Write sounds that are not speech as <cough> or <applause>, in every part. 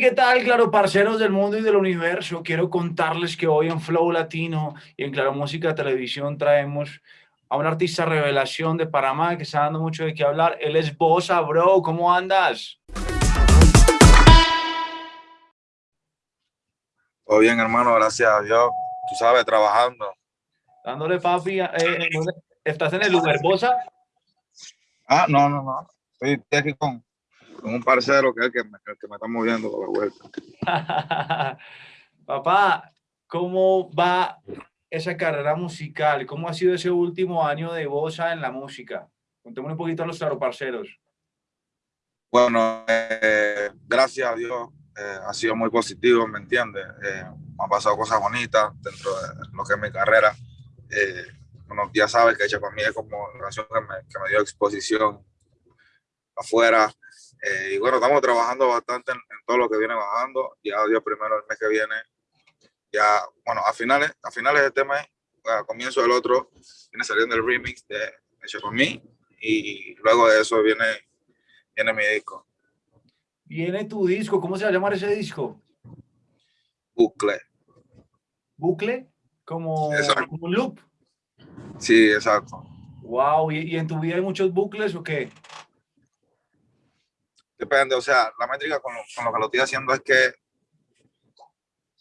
¿qué tal, claro, parceros del mundo y del universo? Quiero contarles que hoy en Flow Latino y en Claro Música Televisión traemos a un artista revelación de Panamá que está dando mucho de qué hablar. Él es Bosa, bro. ¿Cómo andas? Todo bien, hermano, gracias a Dios. Tú sabes, trabajando. Dándole papi. Eh, ¿Estás en el Uber, Bosa? Ah, no, no, no. Estoy aquí con, con un parcero que es el que me, que me está moviendo por la vuelta. <laughs> Papá, ¿cómo va esa carrera musical? ¿Cómo ha sido ese último año de Bosa en la música? Contémosle un poquito a los parceros. Bueno, eh, gracias a Dios, eh, ha sido muy positivo, ¿me entiendes? Eh, han pasado cosas bonitas dentro de lo que es mi carrera. bueno, ya sabes que hecha para mí es como una canción que me, dio exposición afuera, eh, y bueno, estamos trabajando bastante en, todo lo que viene bajando. Ya Dios primero el mes que viene. Ya, bueno, a finales, a finales de este mes, a comienzo del otro, viene saliendo el remix de Hecho con mí. Y luego de eso viene, viene mi disco. Viene tu disco. ¿Cómo se va a llamar ese disco? Bucle. ¿Bucle? Como, como un loop. Sí, exacto. Wow, ¿Y, ¿Y en tu vida hay muchos bucles o qué? Depende, o sea, la métrica con lo, con lo que lo estoy haciendo es que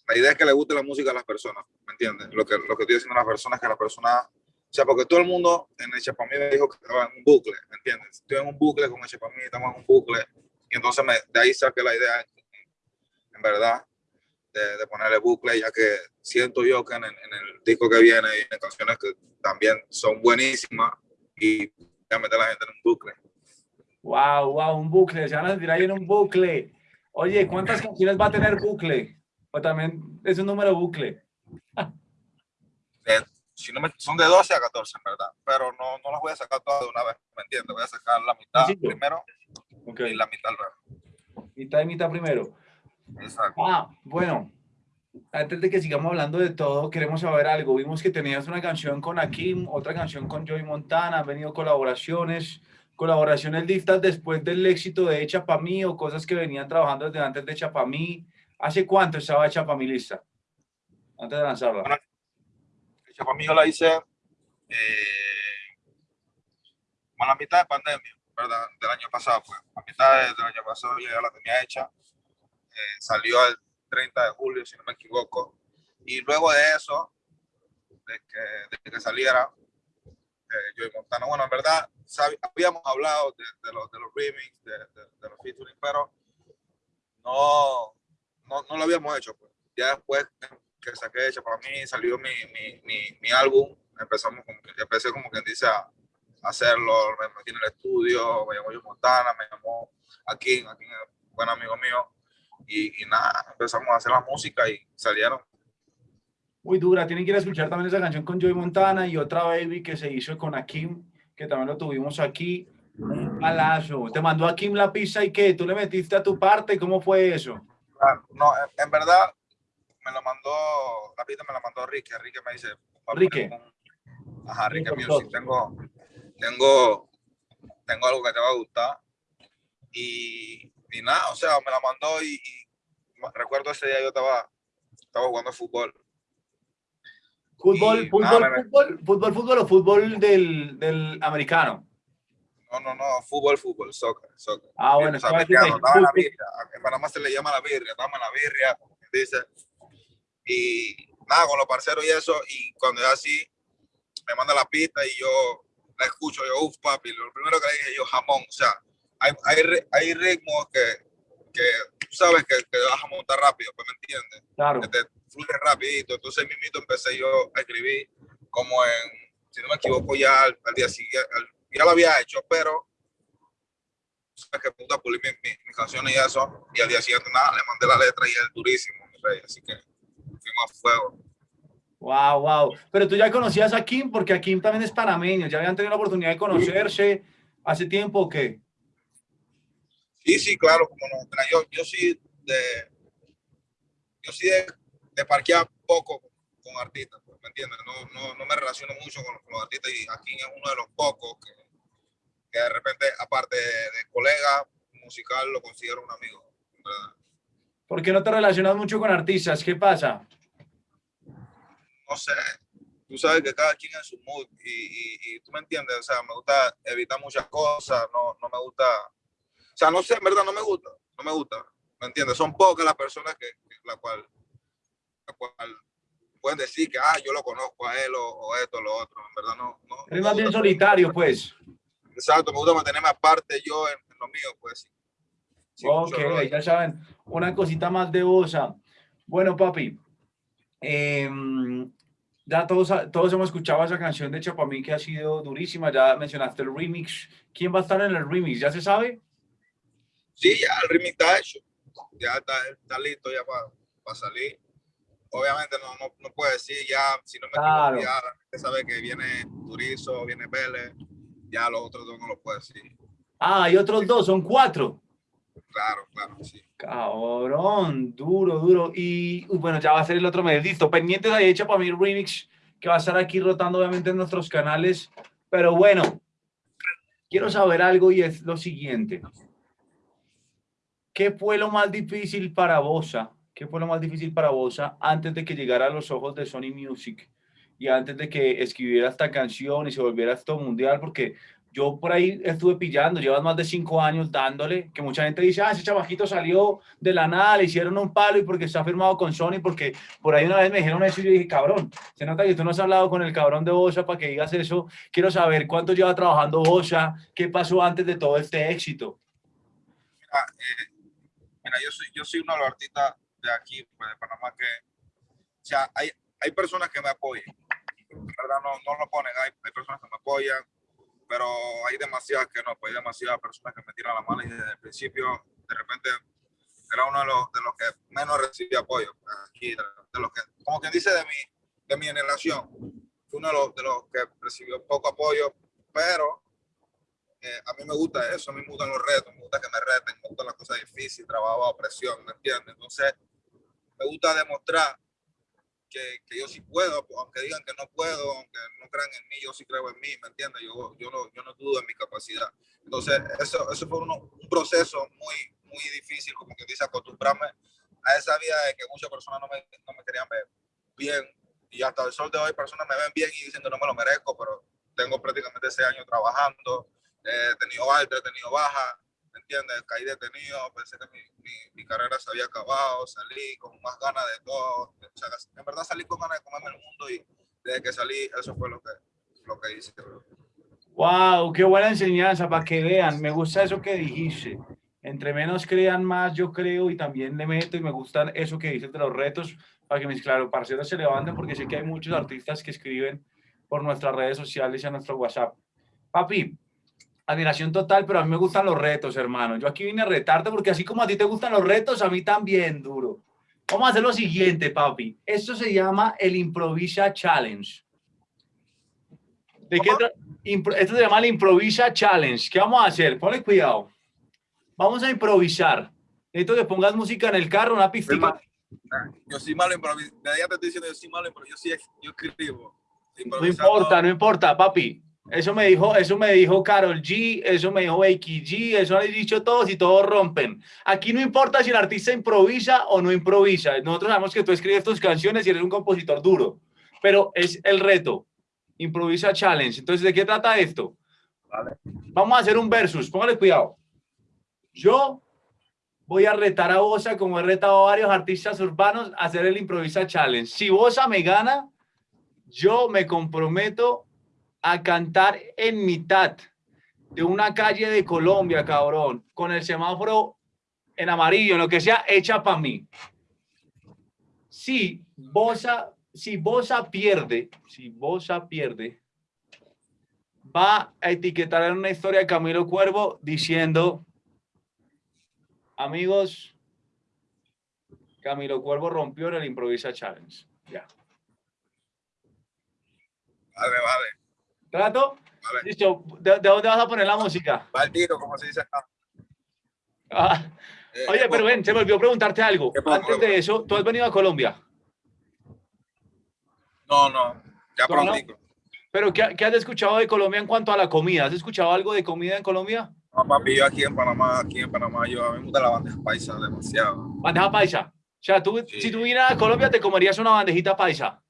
la idea es que le guste la música a las personas, ¿me entiendes? Lo que, lo que estoy diciendo a las personas es que la persona, o sea, porque todo el mundo en el Chapamí me dijo que estaba en un bucle, ¿me entiendes? Estoy en un bucle con el Chapamí, estamos en un bucle, y entonces me, de ahí saqué la idea, en verdad, de, de, ponerle bucle, ya que siento yo que en, en, el disco que viene hay canciones que también son buenísimas y ya meter a la gente en un bucle. Wow, wow, un bucle, se van a sentir ahí en un bucle. Oye, ¿cuántas canciones va a tener bucle? O también es un número bucle. Eh, si no me, son de 12 a 14, en verdad, pero no, no las voy a sacar todas de una vez, ¿me entiendes? Voy a sacar la mitad sí, primero okay. y la mitad luego. Mitad y mitad primero. Exacto. Ah, bueno, antes de que sigamos hablando de todo, queremos saber algo. Vimos que tenías una canción con Akim, otra canción con Joey Montana, han venido colaboraciones colaboración el Diftas después del éxito de Echa Pa' Mí o cosas que venían trabajando desde antes de Echa Pa' Mí. ¿Hace cuánto estaba Echa Pa' Mí lista? Antes de lanzarla. Bueno, Echa Pa' Mí yo la hice eh, a la mitad de pandemia, ¿verdad? Del año pasado, pues. A mitad del año pasado ya la tenía hecha. Eh, salió el 30 de julio, si no me equivoco. Y luego de eso, de que, de que saliera, eh, Joey Montana. Bueno, en verdad, habíamos hablado de, de, los, de los remix, de, de, los featuring, pero no, no, no, lo habíamos hecho. Pues. Ya después que saqué hecha para mí, salió mi, mi, mi, mi álbum, empezamos como, empecé como quien dice a, hacerlo, me metí en el estudio, me llamó Joey Montana, me llamó aquí, aquí buen amigo mío, y, y nada, empezamos a hacer la música y salieron muy dura. Tienen que ir a escuchar también esa canción con Joey Montana y otra Baby que se hizo con Akim, que también lo tuvimos aquí. Un palazo. Te mandó Akim la pizza y qué, tú le metiste a tu parte, ¿cómo fue eso? Ah, no, en verdad me lo mandó, la pizza me la mandó Ricky, Ricky me dice. Ricky. Ajá, Ricky Music. Tengo, tengo, tengo algo que te va a gustar. Y, y nada, o sea, me la mandó y, y recuerdo ese día yo estaba, estaba jugando fútbol ¿Fútbol, fútbol, fútbol, fútbol, fútbol o fútbol del, del americano? No, no, no, fútbol, fútbol, soccer, soccer. Ah, bueno, estaba en la birria. En Panamá se le llama la birria, estamos en la birria, dice. Y nada, con los parceros y eso, y cuando es así, me manda la pista y yo la escucho, yo, uff, papi, lo primero que le dije yo, jamón, o sea, hay, hay, hay ritmos que, que tú sabes que, que vas a montar rápido, pues me entiendes. Claro. Que te fluye rapidito. Entonces, mismito empecé yo a escribir como en, si no me equivoco, ya al, al día siguiente, al, ya lo había hecho, pero sabes que puta pulir mis mi, mi canciones y eso, y al día siguiente nada, le mandé la letra y es durísimo, mi rey, así que fuimos a fuego. Wow, wow. Pero tú ya conocías a Kim, porque a Kim también es panameño, ya habían tenido la oportunidad de conocerse hace tiempo o qué? Sí, sí, claro, como no. Yo, yo sí de, yo sí de, de parquear poco con artistas, pues, ¿me entiendes? No, no, no, me relaciono mucho con, los artistas y aquí es uno de los pocos que, que de repente, aparte de, colega musical, lo considero un amigo, ¿verdad? ¿Por qué no te relacionas mucho con artistas? ¿Qué pasa? No sé, tú sabes que cada quien es su mood y, y, y, tú me entiendes, o sea, me gusta evitar muchas cosas, no, no me gusta, o sea, no sé, en verdad no me gusta, no me gusta, ¿me entiendes? Son pocas las personas que, la cual, la cual pueden decir que, ah, yo lo conozco a él o, o esto o lo otro. En verdad, no. no es más bien solitario, pues. Exacto, me gusta mantenerme aparte yo en, en lo mío, pues. Sí, ok, ya saben, una cosita más de Bosa. Bueno, papi, eh, ya todos, todos hemos escuchado esa canción de Chapamí que ha sido durísima, ya mencionaste el remix. ¿Quién va a estar en el remix? ¿Ya se sabe? Sí, ya el remix está hecho, ya está, está listo ya para pa salir obviamente no, no, no puedo decir ya, si no me claro. equivoco, ya sabe que viene Turizo, viene Vélez, ya los otros dos no lo puedo decir. Ah, hay otros dos, son cuatro. Claro, claro, sí. Cabrón, duro, duro. Y bueno, ya va a ser el otro mes. Listo, pendientes ahí hecho para mi remix, que va a estar aquí rotando obviamente en nuestros canales. Pero bueno, quiero saber algo y es lo siguiente. ¿Qué fue lo más difícil para Bosa ¿Qué fue lo más difícil para vos antes de que llegara a los ojos de Sony Music y antes de que escribiera esta canción y se volviera esto mundial? Porque yo por ahí estuve pillando, llevas más de cinco años dándole, que mucha gente dice, ah, ese chavajito salió de la nada, le hicieron un palo y porque está firmado con Sony, porque por ahí una vez me dijeron eso y yo dije, cabrón, se nota que tú no has hablado con el cabrón de Bosa para que digas eso. Quiero saber cuánto lleva trabajando Bosa, qué pasó antes de todo este éxito. Mira, eh, mira yo, soy, yo soy uno de los artistas de aquí, pues, de Panamá, que, o sea, hay, hay personas que me apoyan, ¿verdad? No, no lo ponen, hay, hay personas que me apoyan, pero hay demasiadas que no, pues hay demasiadas personas que me tiran la mano y desde el principio, de repente, era uno de los, de los que menos recibía apoyo, pues, aquí, de, de, los que, como quien dice de mi, de mi generación, fue uno de los, de los que recibió poco apoyo, pero eh, a mí me gusta eso, a mí me gustan los retos, me gusta que me reten, me gustan las cosas difíciles, trabajo bajo presión, ¿me entiendes? Entonces, me gusta demostrar que, que, yo sí puedo, aunque digan que no puedo, aunque no crean en mí, yo sí creo en mí, ¿me entiendes? Yo, yo, no, yo no dudo en mi capacidad. Entonces, eso, eso fue uno, un proceso muy, muy difícil, como que dice, acostumbrarme a esa vida de que muchas personas no me, no me querían ver bien. Y hasta el sol de hoy, personas me ven bien y dicen que no me lo merezco, pero tengo prácticamente ese año trabajando, he tenido alta, he tenido baja, ¿me entiendes? Caí detenido, pensé que mi, mi, mi, carrera se había acabado, salí con más ganas de todo, o sea, en verdad salí con ganas de comerme el mundo y desde que salí, eso fue lo que, lo que hice. Wow, qué buena enseñanza para que vean, me gusta eso que dijiste. Entre menos crean más, yo creo, y también le meto, y me gusta eso que dices de los retos, para que mis claro, parceros se levanten, porque sé que hay muchos artistas que escriben por nuestras redes sociales y a nuestro WhatsApp. Papi, admiración total, pero a mí me gustan los retos, hermano. Yo aquí vine a retarte porque así como a ti te gustan los retos, a mí también, duro. Vamos a hacer lo siguiente, papi. Esto se llama el Improvisa Challenge. ¿De qué Esto se llama el Improvisa Challenge. ¿Qué vamos a hacer? Ponle cuidado. Vamos a improvisar. Necesito que pongas música en el carro, una pista. Yo soy malo improvisando. Ya te estoy diciendo, yo soy malo improvisando. Yo, sí, yo escribo. No importa, no importa, papi. Eso me dijo, eso me dijo Carol G, eso me dijo Becky G, eso han dicho todos y todos rompen. Aquí no importa si el artista improvisa o no improvisa. Nosotros sabemos que tú escribes tus canciones y eres un compositor duro, pero es el reto. Improvisa Challenge. Entonces, ¿de qué trata esto? Vale. Vamos a hacer un versus, póngale cuidado. Yo voy a retar a Bosa, como he retado a varios artistas urbanos, a hacer el Improvisa Challenge. Si Bosa me gana, yo me comprometo a cantar en mitad de una calle de Colombia, cabrón, con el semáforo en amarillo, en lo que sea, hecha para mí. Si Bosa, si Bosa pierde, si Bosa pierde, va a etiquetar en una historia de Camilo Cuervo diciendo, amigos, Camilo Cuervo rompió en el Improvisa Challenge. Ya. Vale, vale. ¿Trato? Listo. ¿De, ¿De, dónde vas a poner la música? Va al tiro, como se dice acá. Ah, Eh, Oye, pero ven, se me olvidó preguntarte algo. Antes de eso, ¿tú has venido a Colombia? No, no, ya no. pronto. ¿Pero qué, qué has escuchado de Colombia en cuanto a la comida? ¿Has escuchado algo de comida en Colombia? No, papi, yo aquí en Panamá, aquí en Panamá, yo a mí me gusta la bandeja paisa demasiado. Bandeja paisa. O sea, tú, Sí. si tú vinieras a Colombia, te comerías una bandejita paisa.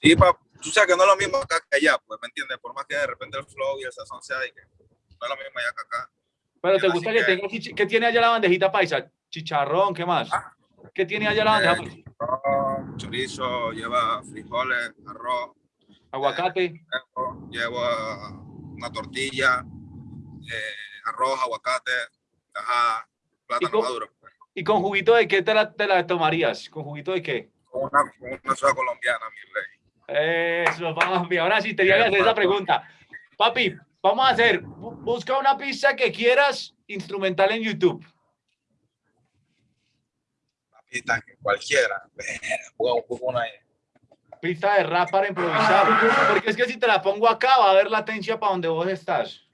Sí, pa, tú sabes que no es lo mismo acá que allá, pues, ¿me entiendes? Por más que de repente el flow y el sazón sea de que no es lo mismo allá que acá. Pero te gusta que que- tenga, ¿qué tiene allá la bandejita paisa? Chicharrón, ¿qué más? Ah. ¿Qué tiene allá la bandeja Eh, paisa? arroz, chorizo, lleva frijoles, arroz, Aguacate. huevo, lleva una tortilla, eh, arroz, aguacate, ajá, plátano co- maduro. pues, ¿Y con juguito de qué te la, te la tomarías? ¿Con juguito de qué? Con una, con una soda colombiana, mi rey. Eso, papi. Ahora sí, tenía que hacer esa pregunta. Papi, vamos a hacer, bu- busca una pista que quieras instrumental en YouTube. Pista que cualquiera. Una. Pista de rap para improvisar. Porque es que si te la pongo acá, va a haber latencia para donde vos estás.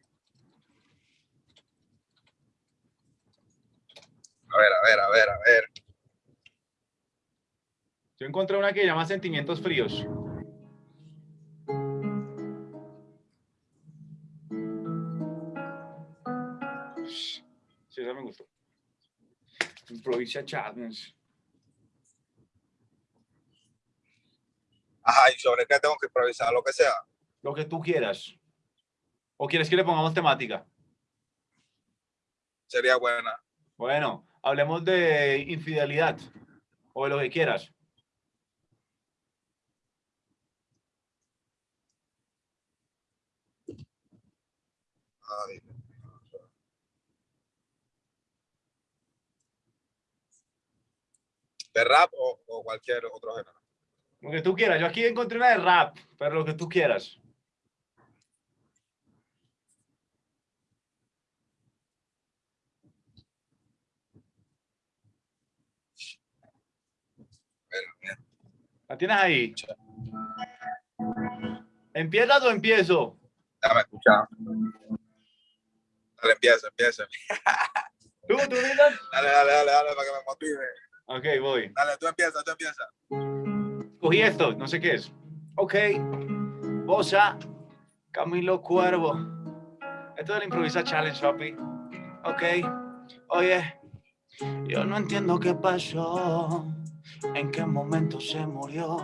A ver, a ver, a ver, a ver. Yo encontré una que llama Sentimientos Fríos. Improvisa Challenge. Ajá, ¿y sobre qué tengo que improvisar? Lo que sea. Lo que tú quieras. ¿O quieres que le pongamos temática? Sería buena. Bueno, hablemos de infidelidad. O de lo que quieras. Ay. ¿De rap o, o cualquier otro género? Lo que tú quieras. Yo aquí encontré una de rap, pero lo que tú quieras. ¿La tienes ahí? ¿Empiezas o empiezo? Déjame escuchar. Dale, empieza, empieza. <laughs> ¿Tú, tú dices? Dale, dale, dale, dale, para que me motive. Ok, voy. Dale, tú empieza, tú empieza. Cogí esto, no sé qué es. Ok. Bosa, Camilo Cuervo. Esto es el Improvisa Challenge, papi. Ok. Oye, yo no entiendo qué pasó, en qué momento se murió,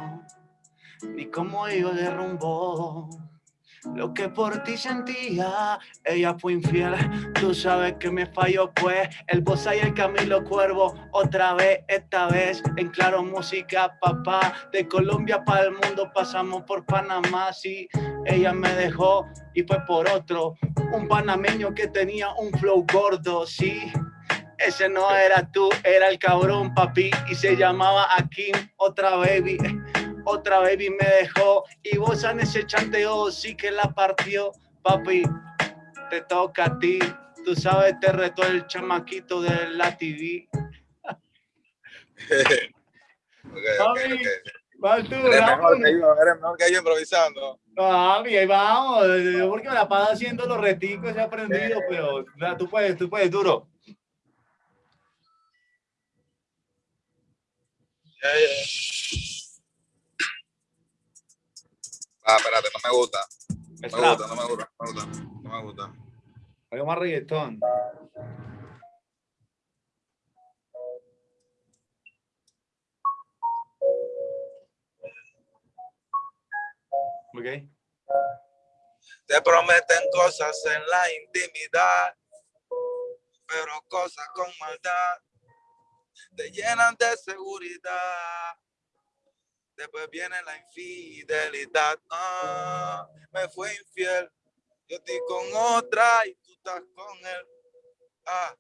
ni cómo iba de rumbo. Lo que por ti sentía, ella fue infiel. Tú sabes que me falló, pues. El Bosa y el Camilo Cuervo, otra vez, esta vez en Claro Música, papá. De Colombia para el mundo pasamos por Panamá. Sí, ella me dejó y fue por otro. Un panameño que tenía un flow gordo, sí. Ese no era tú, era el cabrón, papi. Y se llamaba Akim, otra baby. Otra baby me dejó. Y vos en ese chanteo sí que la partió, papi. Te toca a ti. Tú sabes, te retó el chamaquito de la TV. <laughs> Ok, ok, Papi, ok. Vas tú, Eres mejor Raúl. que yo, eres mejor que yo improvisando. Papi, ahí vamos. Yo porque me la paso haciendo los reticos, he aprendido, pero o sea, tú puedes, tú puedes, duro. Ah, espérate, no me gusta. No me gusta, no me gusta, no me gusta. No me gusta. Más reggaetón. Ok. Te prometen cosas en la intimidad, pero cosas con maldad te llenan de seguridad. Después viene la infidelidad. Ah, me fue infiel. Yo estoy con otra y tú estás con él. Ah,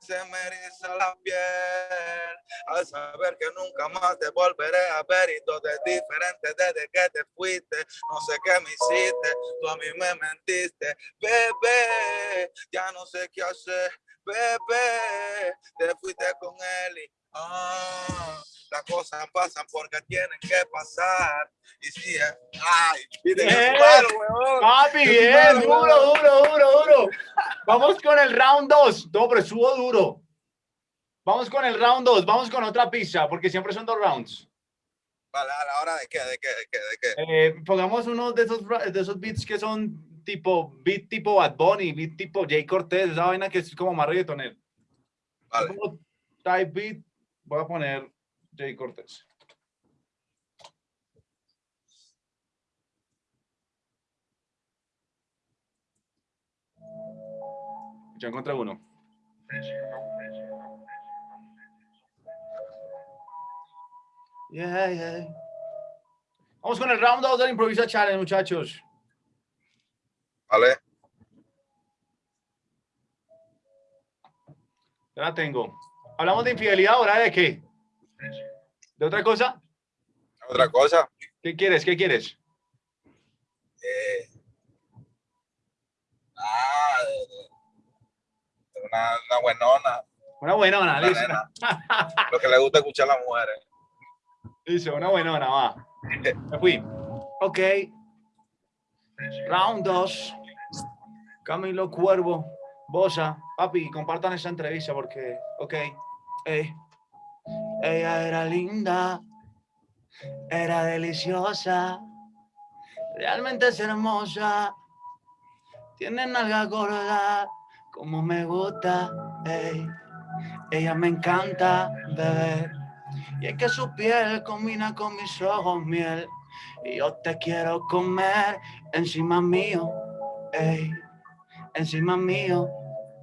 se me eriza la piel al saber que nunca más te volveré a ver y todo es diferente desde que te fuiste. No sé qué me hiciste, tú a mí me mentiste, bebé. Ya no sé qué hacer, bebé. Te fuiste con él y ah, las cosas pasan porque tienen que pasar. Y sí, ay, Bien. malo. Papi, Yo bien, duro, duro, duro, duro. Vamos con el round 2. No, pero subo duro. Vamos con el round 2, vamos con otra pista, porque siempre son dos rounds. Vale, a la hora de qué, de qué, de qué, de qué. Eh, pongamos uno de esos, de esos beats que son tipo, beat tipo Bad Bunny, beat tipo Jay Cortez, esa vaina que es como más reggaetonero. Vale. Como Type beat, voy a poner Jay Cortez. Ya encontré uno. Yeah, yeah. Vamos con el round 2 del Improvisa Challenge, muchachos. Vale. Ya la tengo. Hablamos de infidelidad ahora, ¿de qué? ¿De otra cosa? Otra cosa. ¿Qué quieres? ¿Qué quieres? Eh, ah, una, una buenona. Una buenona, una listo. <laughs> Lo que le gusta escuchar a las mujeres. Listo, una buenona, va. <laughs> Me fui. Ok. Round 2. Camilo Cuervo, Bosa. Papi, compartan esta entrevista porque, ok. Ey. Ella era linda, era deliciosa, realmente es hermosa. Tiene nalga gorda, como me gusta. ey. Ella me encanta, bebé. Y es que su piel combina con mis ojos miel. Y yo te quiero comer encima mío, ey, encima mío,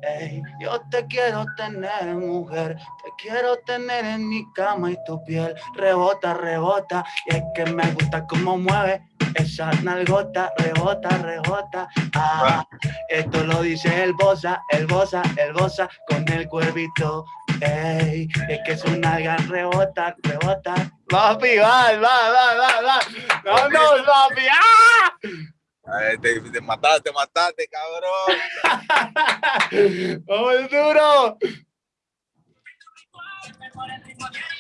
ey. Yo te quiero tener, mujer, te quiero tener en mi cama y tu piel rebota, rebota. Y es que me gusta cómo mueve esa nalgota, rebota, rebota. Ah, esto lo dice el bosa, el bosa, el bosa con el cuervito. Ey, es que su nalga rebota, rebota. Papi, va, va, va, va, va. Vámonos, papi. ¡Ah! Ay, te, te mataste, te mataste, cabrón. <laughs> ¡Vamos duro!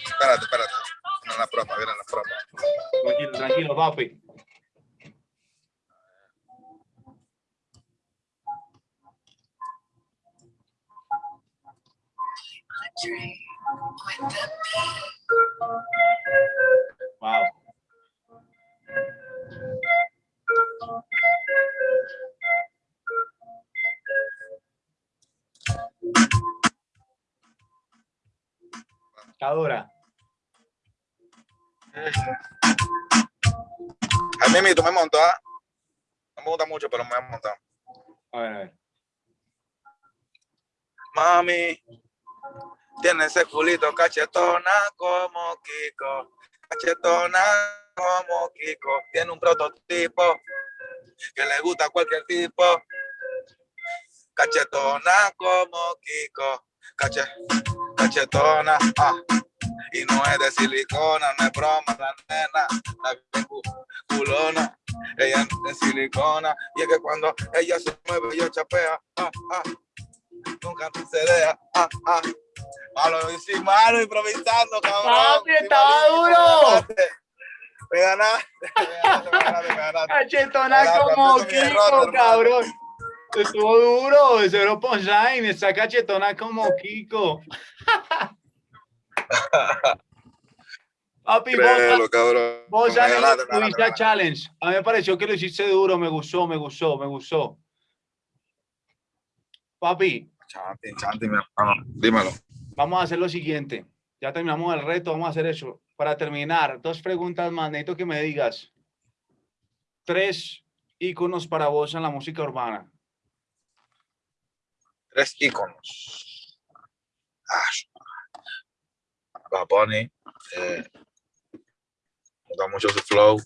Espérate, espérate. Viene la propa, viene la propa. Tranquilo, tranquilo, papi. Wow. No me gusta mucho, pero me voy a montar. A ver, a ver. Mami, tiene ese culito cachetona como Kiko. Cachetona como Kiko. Tiene un prototipo que le gusta a cualquier tipo. Cachetona como Kiko. Cache, cachetona, ah. Y no es de silicona, no es broma, la nena, la culona. Ella es de silicona. Y es que cuando ella se mueve, yo chapea, ah, ah nunca se deja. Ah, ah. Malo, sí, malo, improvisando, cabrón. Papi, estaba duro. Me ganaste. Me ganaste, me ganaste, me ganaste. Cachetona como Kiko, cabrón. Estuvo duro, era punchline, está cachetona como Kiko. Papi, vos, Créelo, cabrón. vos Me ya ganaste. Challenge. A mí me pareció que lo hiciste duro, me gustó, me gustó, me gustó. Papi, mi hermano. Dímelo. vamos a hacer lo siguiente. Ya terminamos el reto, vamos a hacer eso. Para terminar, dos preguntas más. Necesito que me digas tres íconos para vos en la música urbana. Tres íconos. Ah, Bad Bunny. Eh, gusta mucho su flow.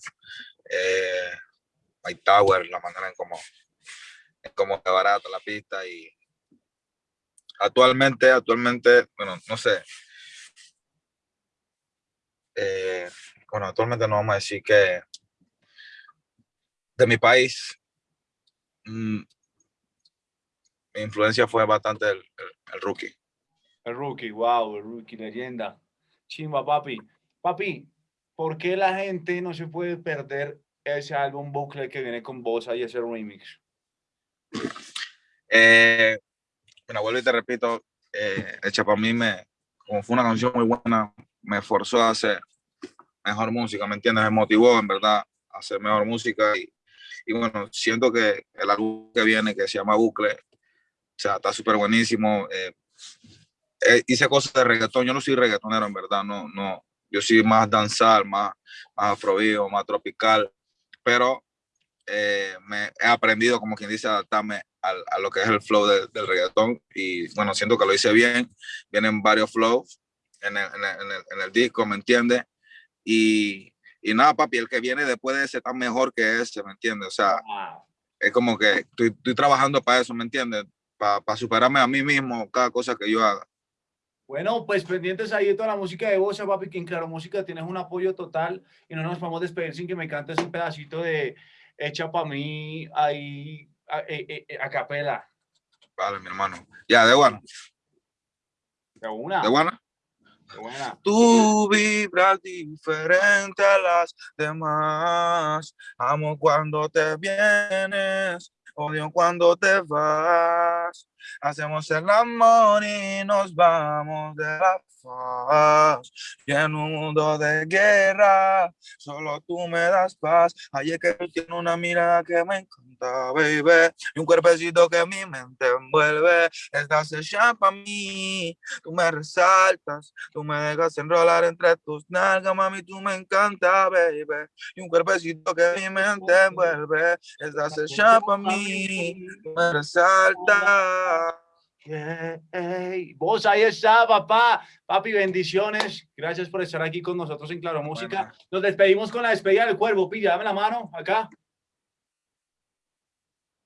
Eh, Mike Tower, la manera en cómo, en cómo se barata la pista y actualmente, actualmente, bueno, no sé. Eh, bueno, actualmente no vamos a decir que de mi país, mm, mi influencia fue bastante el- el rookie. El rookie, wow, el rookie, leyenda. Chimba, papi. Papi, ¿por qué la gente no se puede perder ese álbum bucle que viene con Bosa y ese remix? Eh, bueno, vuelvo y te repito, eh, el Chapamí me, como fue una canción muy buena, me forzó a hacer mejor música, ¿me entiendes? Me motivó, en verdad, a hacer mejor música y, y bueno, siento que el álbum que viene, que se llama Bucle, o sea, está súper buenísimo. Eh, eh, hice cosas de reggaetón, yo no soy reggaetonero, en verdad, no, no, yo soy más danzar, más, más afrovío, más tropical, pero eh, me he aprendido, como quien dice, adaptarme a, lo que es el flow del reggaetón y bueno, siento que lo hice bien, vienen varios flows en el, en el, en el, disco, ¿me entiendes? Y, y, nada, papi, el que viene después de ese está mejor que ese, ¿me entiendes? O sea, es como que estoy, estoy trabajando para eso, ¿me entiendes? Para, para superarme a mí mismo cada cosa que yo haga. Bueno, pues pendientes ahí de toda la música de Bosa, papi, que en Claro Música tienes un apoyo total y no nos vamos a despedir sin que me cantes un pedacito de hecha para mí ahí a, eh, eh, eh, a, capela. Vale, mi hermano. Ya, de buena. De una. De buena. De buena. Tú vibras diferente a las demás. Amo cuando te vienes, odio cuando te vas. Hacemos el amor y nos vamos de la faz. Y en un mundo de guerra, solo tú me das paz. Ayer que tú una mirada que me encanta, baby. Y un cuerpecito que mi mente envuelve. Estás hecha para mí. Tú me resaltas. Tú me dejas enrolar entre tus nalgas, mami. Tú me encanta, baby. Y un cuerpecito que mi mente envuelve. Estás hecha para mí. Tú me resaltas. Hey, vos ahí está, papá. Papi, bendiciones. Gracias por estar aquí con nosotros en Claro Música. Bueno. Nos despedimos con la despedida del cuervo. Pilla, dame la mano acá.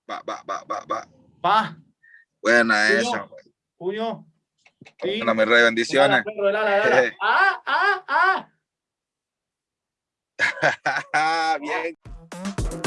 Va, va, va, va, va. Va. Buena Puño. esa. Puño. Sí. Bueno, rey, bendiciones. Ah, ah, ah. <laughs>